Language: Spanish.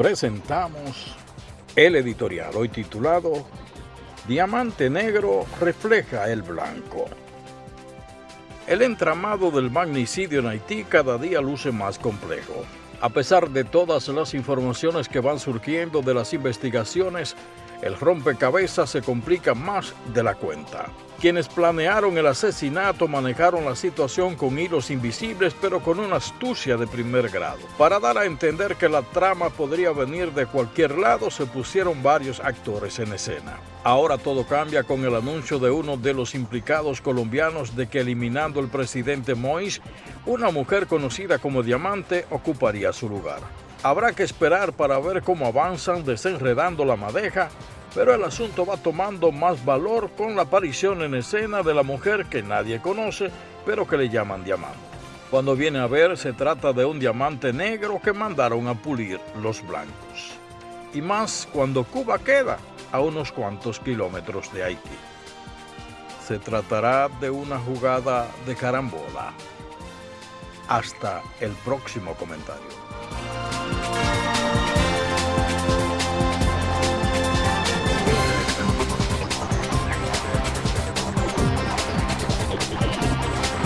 presentamos el editorial, hoy titulado Diamante Negro refleja el blanco. El entramado del magnicidio en Haití cada día luce más complejo. A pesar de todas las informaciones que van surgiendo de las investigaciones, el rompecabezas se complica más de la cuenta. Quienes planearon el asesinato manejaron la situación con hilos invisibles pero con una astucia de primer grado. Para dar a entender que la trama podría venir de cualquier lado se pusieron varios actores en escena. Ahora todo cambia con el anuncio de uno de los implicados colombianos de que eliminando el presidente Moïse, una mujer conocida como Diamante ocuparía su lugar. Habrá que esperar para ver cómo avanzan desenredando la madeja pero el asunto va tomando más valor con la aparición en escena de la mujer que nadie conoce, pero que le llaman diamante. Cuando viene a ver, se trata de un diamante negro que mandaron a pulir los blancos. Y más cuando Cuba queda a unos cuantos kilómetros de Haití. Se tratará de una jugada de carambola. Hasta el próximo comentario.